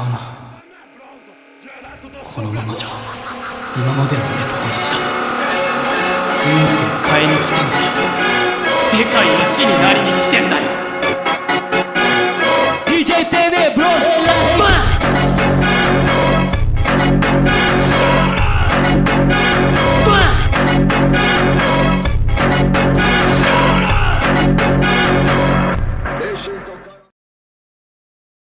うな。このままじゃ今までの俺と同じだ。人生変えに来てんだよ世界一になりに来てんだよ。いけてねブローズ